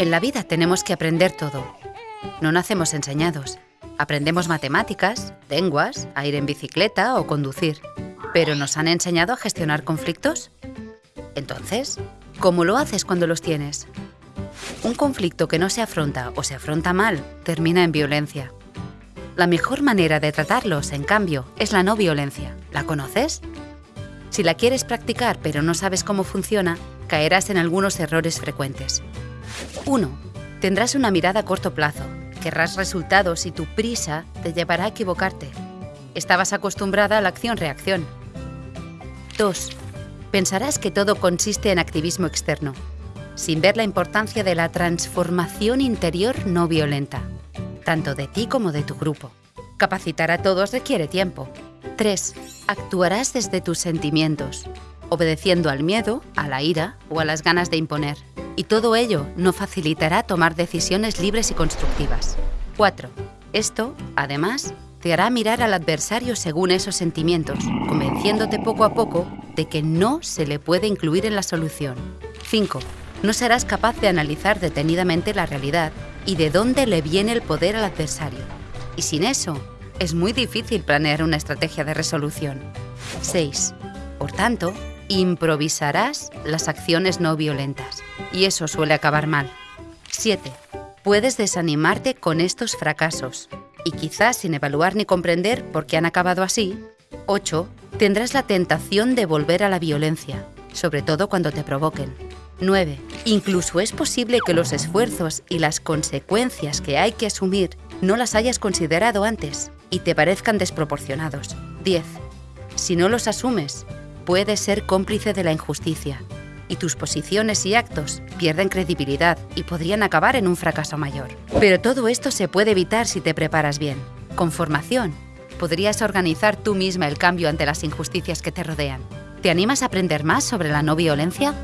En la vida tenemos que aprender todo. No nacemos enseñados. Aprendemos matemáticas, lenguas, a ir en bicicleta o conducir. ¿Pero nos han enseñado a gestionar conflictos? Entonces, ¿cómo lo haces cuando los tienes? Un conflicto que no se afronta o se afronta mal termina en violencia. La mejor manera de tratarlos, en cambio, es la no violencia. ¿La conoces? Si la quieres practicar pero no sabes cómo funciona, caerás en algunos errores frecuentes. 1. Tendrás una mirada a corto plazo. Querrás resultados y tu prisa te llevará a equivocarte. Estabas acostumbrada a la acción-reacción. 2. Pensarás que todo consiste en activismo externo, sin ver la importancia de la transformación interior no violenta, tanto de ti como de tu grupo. Capacitar a todos requiere tiempo. 3. Actuarás desde tus sentimientos, obedeciendo al miedo, a la ira o a las ganas de imponer. Y todo ello no facilitará tomar decisiones libres y constructivas. 4. Esto, además, te hará mirar al adversario según esos sentimientos, convenciéndote poco a poco de que no se le puede incluir en la solución. 5. No serás capaz de analizar detenidamente la realidad y de dónde le viene el poder al adversario. Y sin eso, es muy difícil planear una estrategia de resolución. 6. Por tanto, improvisarás las acciones no violentas, y eso suele acabar mal. 7. Puedes desanimarte con estos fracasos, y quizás sin evaluar ni comprender por qué han acabado así. 8. Tendrás la tentación de volver a la violencia, sobre todo cuando te provoquen. 9. Incluso es posible que los esfuerzos y las consecuencias que hay que asumir no las hayas considerado antes y te parezcan desproporcionados. 10. Si no los asumes, puedes ser cómplice de la injusticia y tus posiciones y actos pierden credibilidad y podrían acabar en un fracaso mayor. Pero todo esto se puede evitar si te preparas bien. Con formación, podrías organizar tú misma el cambio ante las injusticias que te rodean. ¿Te animas a aprender más sobre la no violencia?